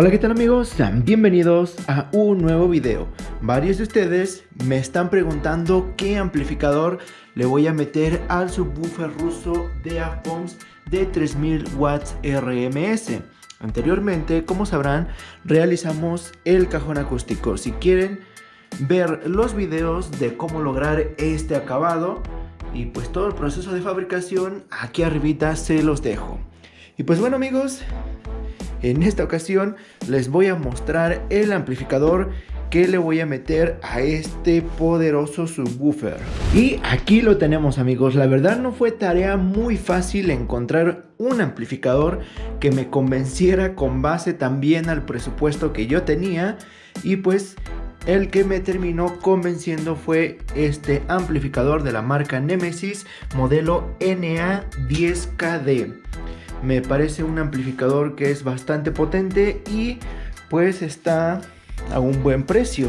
Hola qué tal amigos, sean bienvenidos a un nuevo video. Varios de ustedes me están preguntando qué amplificador le voy a meter al subwoofer ruso de AFOMS de 3000 watts RMS Anteriormente, como sabrán, realizamos el cajón acústico. Si quieren ver los videos de cómo lograr este acabado y pues todo el proceso de fabricación aquí arribita se los dejo. Y pues bueno amigos en esta ocasión les voy a mostrar el amplificador que le voy a meter a este poderoso subwoofer. Y aquí lo tenemos amigos, la verdad no fue tarea muy fácil encontrar un amplificador que me convenciera con base también al presupuesto que yo tenía. Y pues el que me terminó convenciendo fue este amplificador de la marca Nemesis modelo NA10KD me parece un amplificador que es bastante potente y pues está a un buen precio.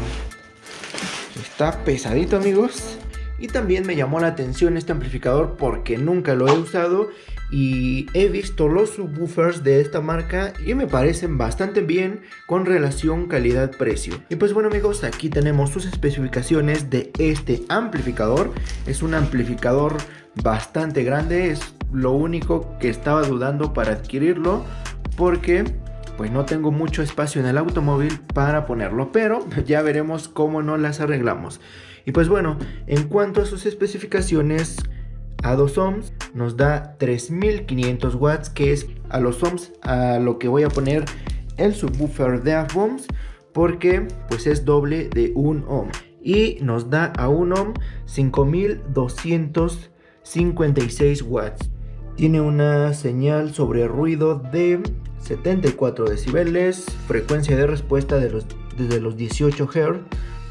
Está pesadito amigos. Y también me llamó la atención este amplificador porque nunca lo he usado y he visto los subwoofers de esta marca y me parecen bastante bien con relación calidad-precio. Y pues bueno amigos, aquí tenemos sus especificaciones de este amplificador. Es un amplificador bastante grande, es lo único que estaba dudando para adquirirlo porque pues no tengo mucho espacio en el automóvil para ponerlo, pero ya veremos cómo no las arreglamos. Y pues bueno, en cuanto a sus especificaciones, a 2 ohms nos da 3500 watts, que es a los ohms a lo que voy a poner el subwoofer de ohms porque pues es doble de 1 ohm. Y nos da a 1 ohm 5256 watts. Tiene una señal sobre ruido de 74 decibeles, frecuencia de respuesta de los, desde los 18 Hz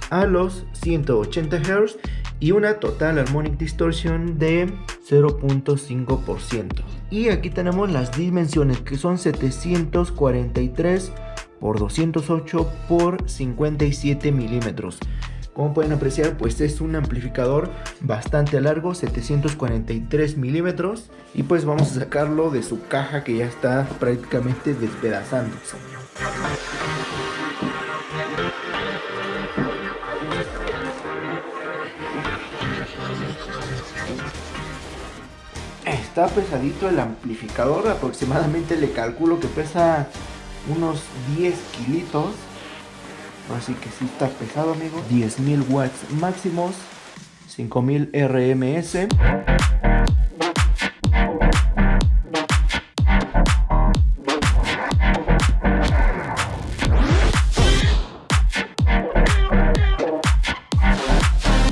a los 180 Hz y una total harmonic distortion de 0.5%. Y aquí tenemos las dimensiones que son 743 por 208 por 57 milímetros. Como pueden apreciar, pues es un amplificador bastante largo, 743 milímetros. Y pues vamos a sacarlo de su caja que ya está prácticamente despedazándose. Está pesadito el amplificador, aproximadamente le calculo que pesa unos 10 kilitos Así que sí está pesado, amigo. 10.000 watts máximos. 5.000 RMS.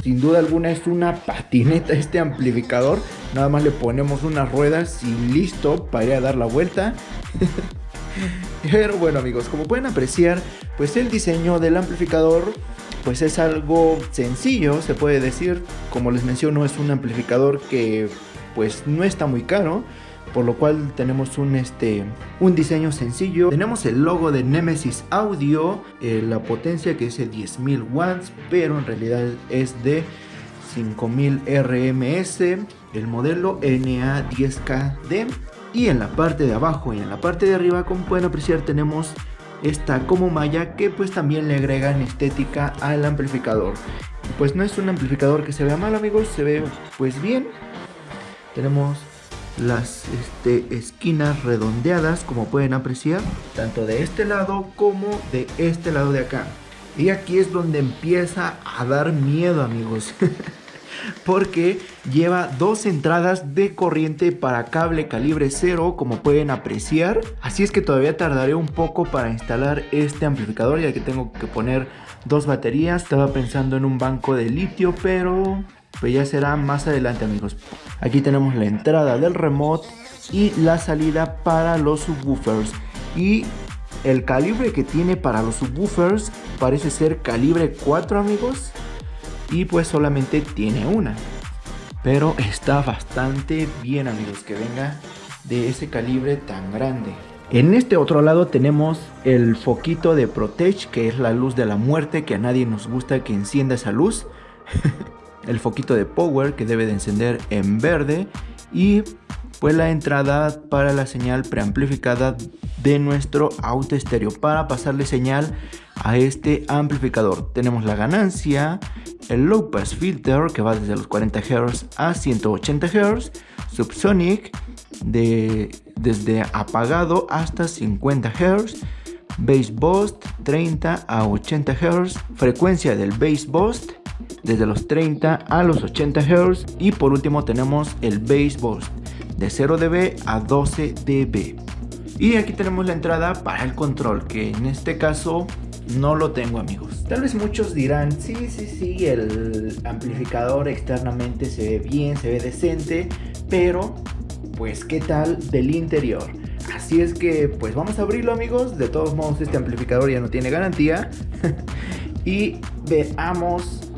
Sin duda alguna es una patineta este amplificador. Nada más le ponemos unas ruedas y listo para ir a dar la vuelta. Pero bueno amigos, como pueden apreciar, pues el diseño del amplificador pues es algo sencillo, se puede decir. Como les menciono, es un amplificador que pues no está muy caro. Por lo cual tenemos un, este, un diseño sencillo. Tenemos el logo de Nemesis Audio, eh, la potencia que es de 10.000 watts, pero en realidad es de 5000 RMS, el modelo NA10KD y en la parte de abajo y en la parte de arriba como pueden apreciar tenemos esta como malla que pues también le agregan estética al amplificador. Pues no es un amplificador que se vea mal amigos se ve pues bien. Tenemos las este, esquinas redondeadas como pueden apreciar tanto de este lado como de este lado de acá. Y aquí es donde empieza a dar miedo amigos porque lleva dos entradas de corriente para cable calibre 0 como pueden apreciar. Así es que todavía tardaré un poco para instalar este amplificador ya que tengo que poner dos baterías. Estaba pensando en un banco de litio pero pues ya será más adelante amigos. Aquí tenemos la entrada del remote y la salida para los subwoofers. Y el calibre que tiene para los subwoofers parece ser calibre 4 amigos y pues solamente tiene una. Pero está bastante bien amigos que venga de ese calibre tan grande. En este otro lado tenemos el foquito de Protege que es la luz de la muerte que a nadie nos gusta que encienda esa luz. el foquito de Power que debe de encender en verde y pues la entrada para la señal preamplificada de nuestro auto estéreo para pasarle señal a este amplificador. Tenemos la ganancia, el low pass filter que va desde los 40 Hz a 180 Hz, subsonic de, desde apagado hasta 50 Hz, bass boost 30 a 80 Hz, frecuencia del bass boost desde los 30 a los 80 Hz y por último tenemos el bass boost de 0 dB a 12 dB. Y aquí tenemos la entrada para el control, que en este caso no lo tengo amigos. Tal vez muchos dirán, sí, sí, sí, el amplificador externamente se ve bien, se ve decente, pero pues qué tal del interior. Así es que pues vamos a abrirlo amigos, de todos modos este amplificador ya no tiene garantía. y veamos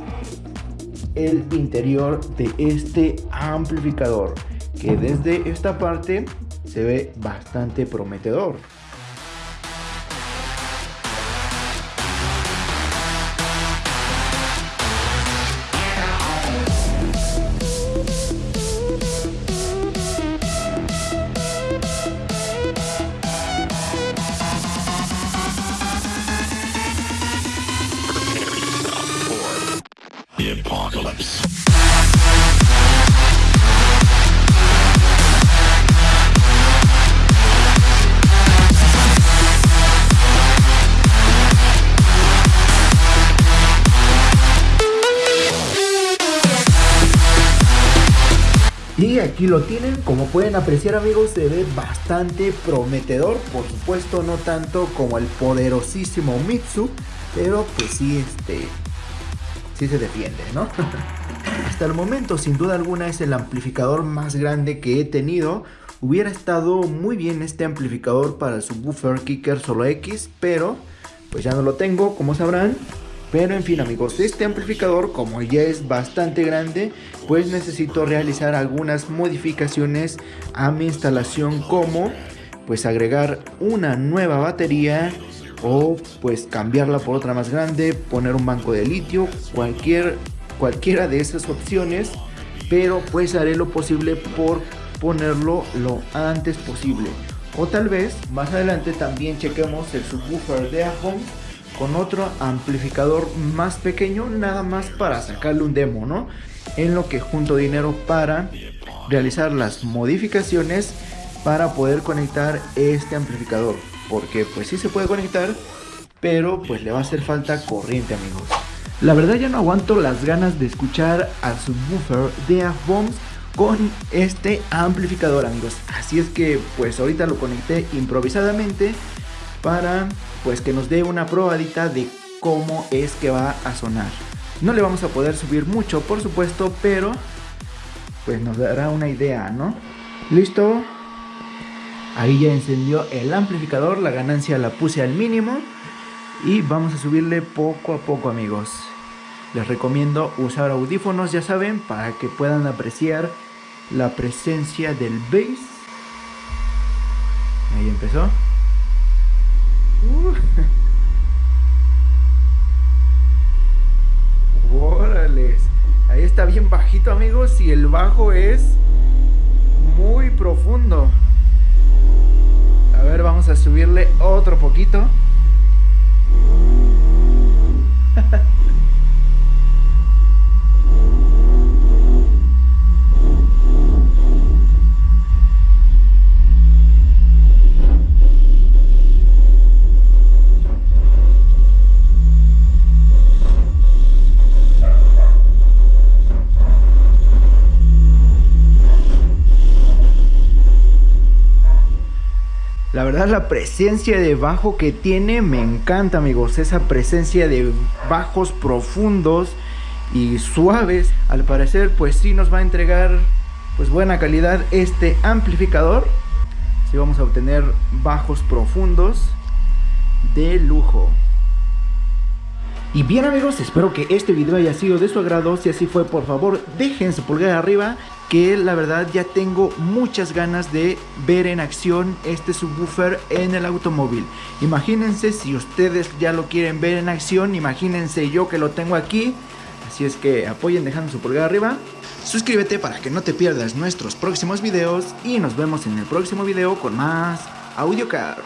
el interior de este amplificador que desde esta parte se ve bastante prometedor. Y aquí lo tienen, como pueden apreciar amigos, se ve bastante prometedor, por supuesto no tanto como el poderosísimo Mitsu, pero pues sí, este, se defiende, ¿no? Hasta el momento, sin duda alguna, es el amplificador más grande que he tenido. Hubiera estado muy bien este amplificador para el subwoofer Kicker Solo X, pero pues ya no lo tengo, como sabrán. Pero en fin amigos, este amplificador como ya es bastante grande, pues necesito realizar algunas modificaciones a mi instalación como pues agregar una nueva batería o pues cambiarla por otra más grande, poner un banco de litio, cualquier, cualquiera de esas opciones, pero pues haré lo posible por ponerlo lo antes posible. O tal vez más adelante también chequemos el subwoofer de Afon con otro amplificador más pequeño nada más para sacarle un demo, ¿no? En lo que junto dinero para realizar las modificaciones para poder conectar este amplificador. Porque pues sí se puede conectar, pero pues le va a hacer falta corriente amigos. La verdad ya no aguanto las ganas de escuchar al subwoofer de AFBOMS con este amplificador amigos. Así es que pues ahorita lo conecté improvisadamente para pues que nos dé una probadita de cómo es que va a sonar. No le vamos a poder subir mucho, por supuesto, pero pues nos dará una idea, ¿no? ¿Listo? Ahí ya encendió el amplificador, la ganancia la puse al mínimo y vamos a subirle poco a poco, amigos. Les recomiendo usar audífonos, ya saben, para que puedan apreciar la presencia del bass. Ahí empezó. Uh. Ahí está bien bajito, amigos. Y el bajo es muy profundo. Ver, vamos a subirle otro poquito. verdad la presencia de bajo que tiene me encanta amigos. Esa presencia de bajos profundos y suaves. Al parecer pues sí nos va a entregar pues buena calidad este amplificador. Sí vamos a obtener bajos profundos de lujo. Y bien amigos, espero que este video haya sido de su agrado. Si así fue, por favor, dejen su pulgar arriba que la verdad ya tengo muchas ganas de ver en acción este subwoofer en el automóvil. Imagínense si ustedes ya lo quieren ver en acción, imagínense yo que lo tengo aquí. Así es que apoyen dejando su pulgar arriba. Suscríbete para que no te pierdas nuestros próximos videos y nos vemos en el próximo video con más AudioCar.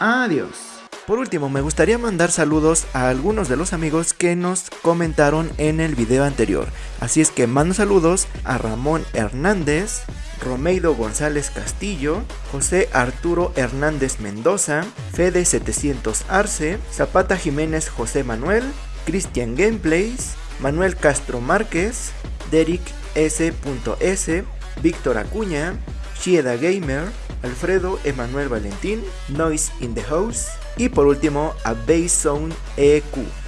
Adiós. Por último, me gustaría mandar saludos a algunos de los amigos que nos comentaron en el video anterior. Así es que mando saludos a Ramón Hernández, Romeido González Castillo, José Arturo Hernández Mendoza, Fede 700 Arce, Zapata Jiménez José Manuel, Cristian Gameplays, Manuel Castro Márquez, Derek S.S, Víctor Acuña, Chieda Gamer, Alfredo Emanuel Valentín, Noise in the House y por último a Zone EQ.